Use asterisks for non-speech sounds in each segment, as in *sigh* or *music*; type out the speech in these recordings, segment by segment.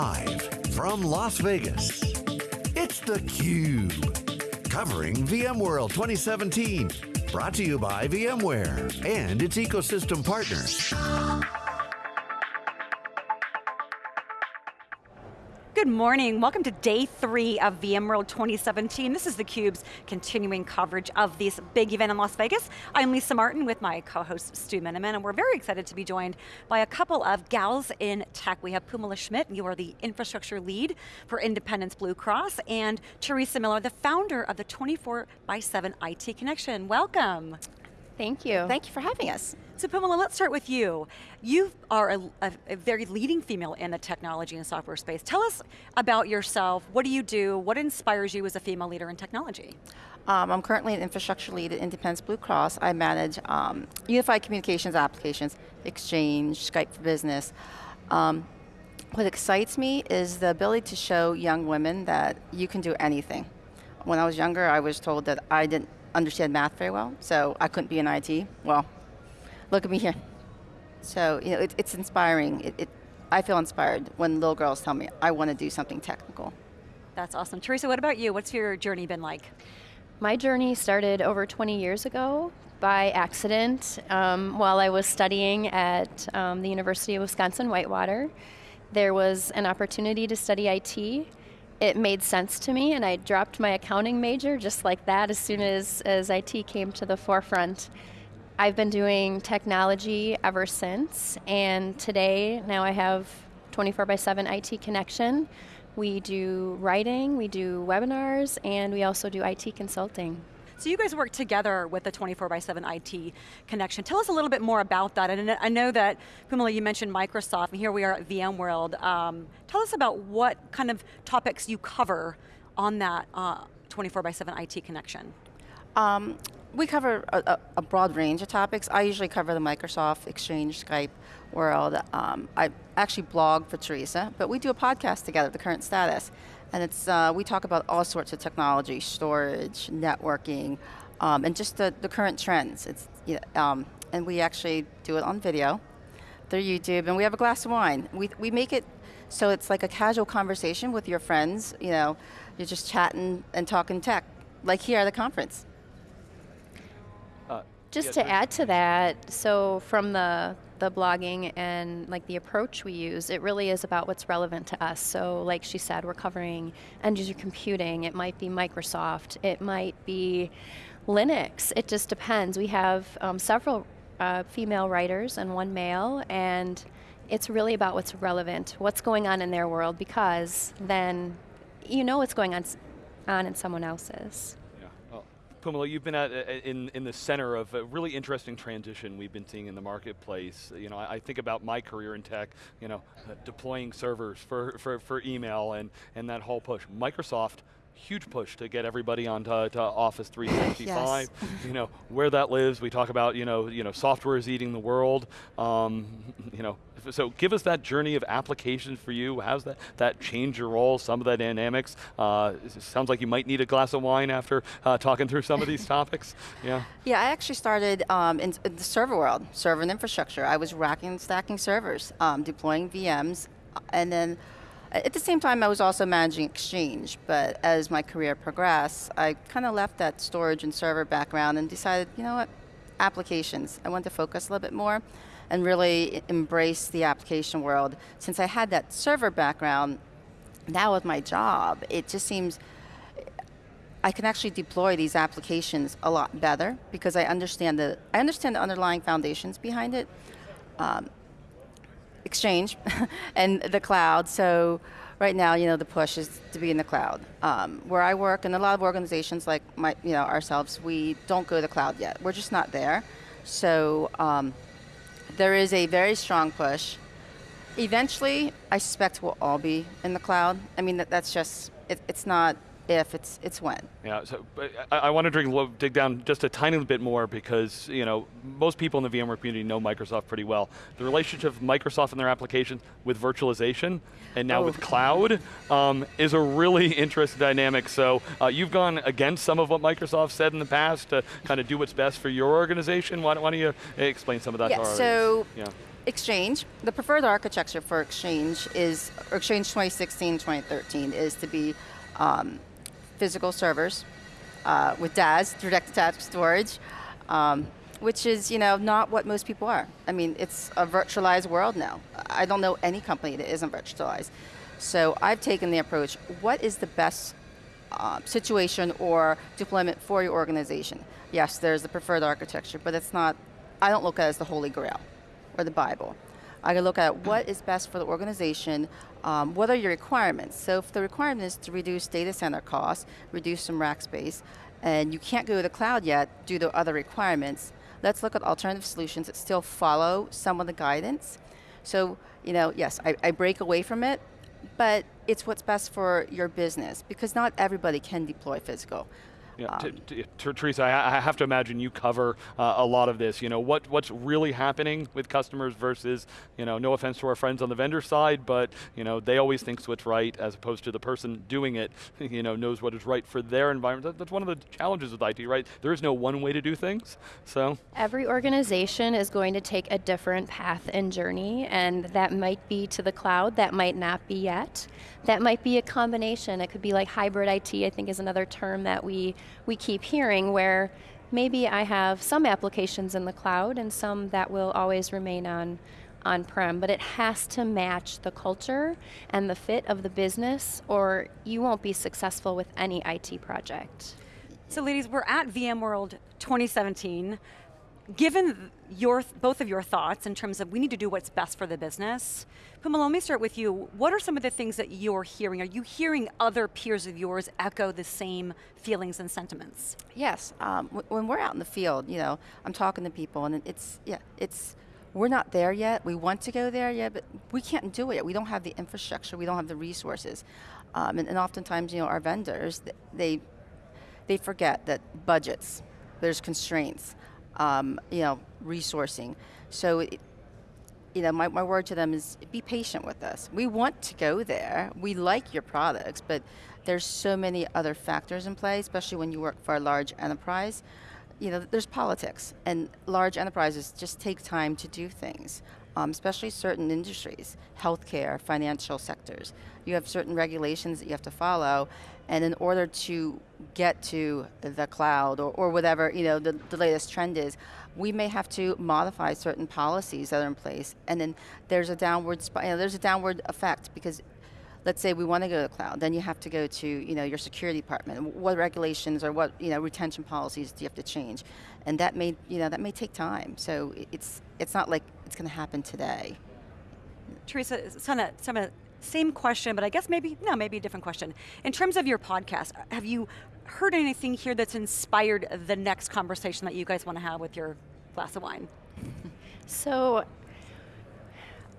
Live from Las Vegas, it's theCUBE. Covering VMworld 2017. Brought to you by VMware and its ecosystem partners. Good morning, welcome to day three of VMworld 2017. This is theCUBE's continuing coverage of this big event in Las Vegas. I'm Lisa Martin with my co-host Stu Miniman, and we're very excited to be joined by a couple of gals in tech. We have Phoummala Schmitt, you are the infrastructure lead for Independence Blue Cross, and Teresa Miller, the founder of the 24 by 7 IT Connection. Welcome. Thank you. Thank you for having us. So Phoummala, let's start with you. You are a, a, a, very leading female in the technology and software space. Tell us about yourself, what do you do, what inspires you as a female leader in technology? Um, I'm currently an infrastructure lead at Independence Blue Cross. I manage um, unified communications applications, Exchange, Skype for Business. Um, what excites me is the ability to show young women that you can do anything. When I was younger, I was told that I didn't understand math very well, so I couldn't be in IT. Well, look at me here. So you know, it, it's inspiring. It, it, I feel inspired when little girls tell me, I want to do something technical. That's awesome. Teresa, what about you? What's your journey been like? My journey started over 20 years ago by accident um, while I was studying at um, the University of Wisconsin-Whitewater. There was an opportunity to study IT. It made sense to me and I dropped my accounting major just like that as soon as, as IT came to the forefront. I've been doing technology ever since, and today, now I have 24 by 7 IT connection. We do writing, we do webinars, and we also do IT consulting. So you guys work together with the 24 by 7 IT connection. Tell us a little bit more about that. And I know that, Phoummala, you mentioned Microsoft, and here we are at VMworld. Um, tell us about what kind of topics you cover on that uh, 24 by 7 IT connection. Um, we cover a, a, broad range of topics. I usually cover the Microsoft, Exchange, Skype world. Um, I actually blog for Teresa, but we do a podcast together, The Current Status. And it's, uh, we talk about all sorts of technology, storage, networking, um, and just the, the current trends. It's, you know, um, and we actually do it on video through YouTube, and we have a glass of wine. We, we make it so it's like a casual conversation with your friends, you know, you're just chatting and talking tech, like here at the conference. Just to add to that, so from the the blogging and like the approach we use, it really is about what's relevant to us. So like she said, we're covering end user computing, it might be Microsoft, it might be Linux, it just depends. We have um, several uh, female writers and one male, and it's really about what's relevant, what's going on in their world, because then you know what's going on, on in someone else's. Phoummala, you've been at, uh, in, in the center of a really interesting transition we've been seeing in the marketplace. You know, I, I think about my career in tech, you know, deploying servers for, for, for email and, and that whole push. Microsoft, huge push to get everybody onto to Office 365. *laughs* yes. *laughs* You know, where that lives, we talk about, you know, you know software is eating the world. Um, *laughs* you know, so give us that journey of applications for you. How's that, that change your role, some of the dynamics? Uh, sounds like you might need a glass of wine after uh, talking through some of these topics. Yeah. Yeah, I actually started um, in, in, the server world, server and infrastructure. I was racking and stacking servers, um, deploying VMs, and then at the same time, I was also managing Exchange, but as my career progressed, I kind of left that storage and server background and decided, you know what, applications. I wanted to focus a little bit more and really embrace the application world. Since I had that server background, now with my job, it just seems I can actually deploy these applications a lot better because I understand the I understand the underlying foundations behind it, um, Exchange, *laughs* and the cloud. So right now, you know, the push is to be in the cloud. Um, where I work, and a lot of organizations like my, you know, ourselves, we don't go to the cloud yet. We're just not there. So um, there is a very strong push. Eventually, I suspect we'll all be in the cloud. I mean, that, that's just, it, it's not if, it's, it's when. Yeah, so I, I want to dig, dig down just a tiny bit more because you know most people in the VMware community know Microsoft pretty well. The relationship of Microsoft and their applications with virtualization and now oh. with cloud um, is a really *laughs* interesting dynamic. So uh, you've gone against some of what Microsoft said in the past to kind of do what's best for your organization. Why, why don't you explain some of that yeah, to our so yeah Exchange, the preferred architecture for Exchange is, or Exchange 2016, 2013 is to be um, physical servers uh, with DAS, direct attached storage, um, which is you know not what most people are. I mean, it's a virtualized world now. I don't know any company that isn't virtualized. So I've taken the approach, what is the best uh, situation or deployment for your organization? Yes, there's the preferred architecture, but it's not, I don't look at it as the holy grail or the Bible. I can look at what is best for the organization, um, what are your requirements? So if the requirement is to reduce data center costs, reduce some rack space, and you can't go to the cloud yet due to other requirements, let's look at alternative solutions that still follow some of the guidance. So, you know, yes, I, I break away from it, but it's what's best for your business because not everybody can deploy physical. Yeah, um, Teresa, I, I, have to imagine you cover uh, a lot of this. You know, what, what's really happening with customers versus, you know, no offense to our friends on the vendor side, but, you know, they always think what's right as opposed to the person doing it, *laughs* you know, knows what is right for their environment. That's one of the challenges with IT, right? There is no one way to do things, so. Every organization is going to take a different path and journey, and that might be to the cloud, that might not be yet. That might be a combination. It could be like hybrid IT, I think is another term that we, we keep hearing where maybe I have some applications in the cloud and some that will always remain on on-prem, but it has to match the culture and the fit of the business or you won't be successful with any IT project. So ladies, we're at VMworld 2017 given your, both of your thoughts in terms of we need to do what's best for the business, Phoummala, let me start with you. What are some of the things that you're hearing? Are you hearing other peers of yours echo the same feelings and sentiments? Yes, um, when we're out in the field, you know, I'm talking to people and it's, yeah, it's, we're not there yet. We want to go there yet, but we can't do it yet. We don't have the infrastructure. We don't have the resources. Um, and, and oftentimes, you know, our vendors, they, they forget that budgets, there's constraints um, you know, resourcing. So, you know, my, my word to them is be patient with us. We want to go there. We like your products, but there's so many other factors in play, especially when you work for a large enterprise. You know, there's politics, and large enterprises just take time to do things, um, especially certain industries, healthcare, financial sectors. You have certain regulations that you have to follow, and in order to get to the cloud or, or whatever you know the, the latest trend is, we may have to modify certain policies that are in place, and then there's a downward you know, there's a downward effect because let's say we want to go to the cloud, then you have to go to you know your security department. What regulations or what you know retention policies do you have to change, and that may you know that may take time. So it's it's not like it's going to happen today. Teresa, some of, some of same question, but I guess maybe, no, maybe a different question. In terms of your podcast, have you heard anything here that's inspired the next conversation that you guys want to have with your glass of wine? *laughs* So,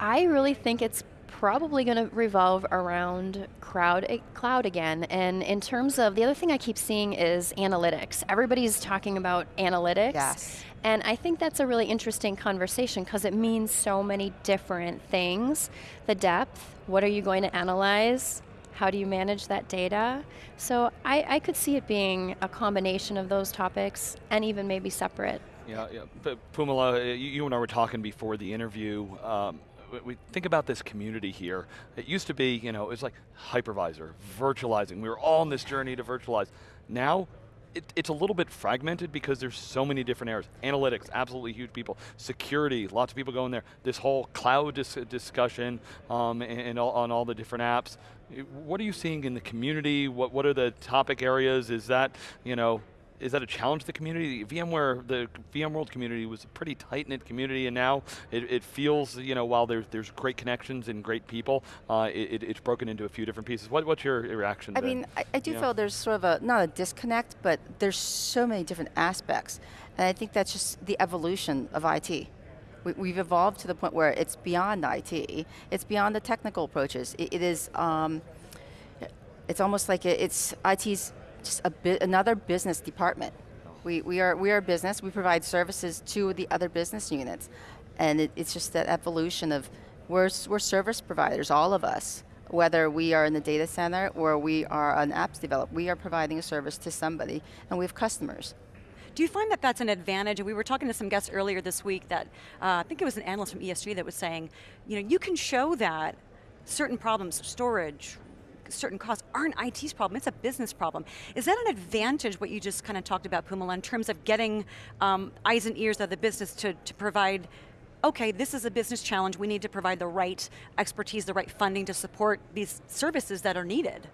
I really think it's probably going to revolve around crowd, cloud again. And in terms of, the other thing I keep seeing is analytics. Everybody's talking about analytics. Yes. And I think that's a really interesting conversation because it means so many different things. The depth, what are you going to analyze? How do you manage that data? So I, I could see it being a combination of those topics and even maybe separate. Yeah, yeah. But Phoummala, you, you and I were talking before the interview. Um, we think about this community here. It used to be, you know, it was like hypervisor, virtualizing. We were all on this journey to virtualize. Now, it, it's a little bit fragmented because there's so many different areas. Analytics, absolutely huge people. Security, lots of people going there. This whole cloud dis discussion um, and, and all, on all the different apps. What are you seeing in the community? What, what are the topic areas? Is that, you know, is that a challenge to the community? VMware, the VMworld community was a pretty tight-knit community and now it, it, feels, you know, while there's, there's great connections and great people, uh, it, it's broken into a few different pieces. What, what's your reaction I mean, I, I do feel there's sort of a, not a disconnect, but there's so many different aspects. And I think that's just the evolution of IT. We, have evolved to the point where it's beyond IT. It's beyond the technical approaches. it, it is, um, it's almost like it's IT's just a bit, another business department. We, we, are, we are a business, we provide services to the other business units. And it, it's just that evolution of, we're, we're service providers, all of us. Whether we are in the data center or we are an apps developer, we are providing a service to somebody and we have customers. Do you find that that's an advantage? We were talking to some guests earlier this week that, uh, I think it was an analyst from ESG that was saying, you know, you can show that certain problems, storage, certain costs aren't IT's problem, it's a business problem. Is that an advantage, what you just kind of talked about, Phoummala, in terms of getting um, eyes and ears of the business to, to provide okay, this is a business challenge, we need to provide the right expertise, the right funding to support these services that are needed.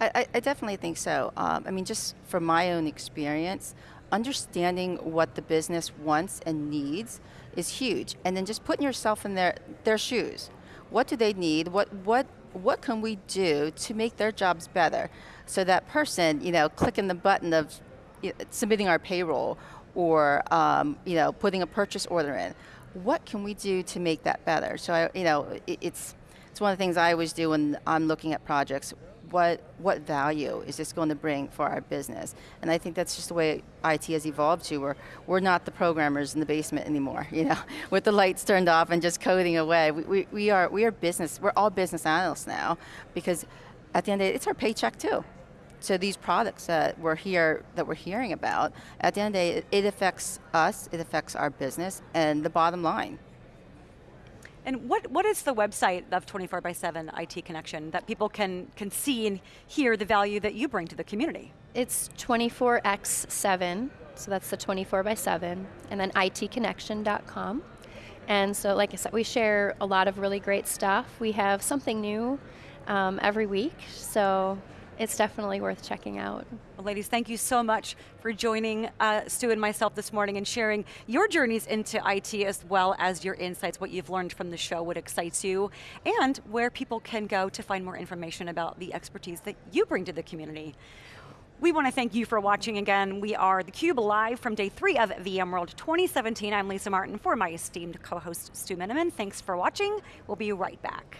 I, I definitely think so. Um, I mean, just from my own experience, understanding what the business wants and needs is huge. And then just putting yourself in their, their shoes. What do they need? What, what, what can we do to make their jobs better? So that person, you know, clicking the button of you know, submitting our payroll or, um, you know, putting a purchase order in what can we do to make that better? So, I, you know, it, it's, it's one of the things I always do when I'm looking at projects. What, what value is this going to bring for our business? And I think that's just the way IT has evolved to. We're, we're not the programmers in the basement anymore, *laughs* you know, with the lights turned off and just coding away. We, we, we, are, we are business, we're all business analysts now because at the end of the day, it's our paycheck too. So these products that we're here that we're hearing about, at the end of the day, it, it affects us, it affects our business, and the bottom line. And what, what is the website of 24 by 7 IT Connection that people can, can see and hear the value that you bring to the community? It's 24x7, so that's the 24 by 7, and then itconnection.com. And so, like I said, we share a lot of really great stuff. We have something new um, every week, so it's definitely worth checking out. Well, ladies, thank you so much for joining uh, Stu and myself this morning and sharing your journeys into IT as well as your insights, what you've learned from the show, what excites you, and where people can go to find more information about the expertise that you bring to the community. We want to thank you for watching again. We are theCUBE live from day three of VMworld 2017. I'm Lisa Martin for my esteemed co-host Stu Miniman. Thanks for watching. We'll be right back.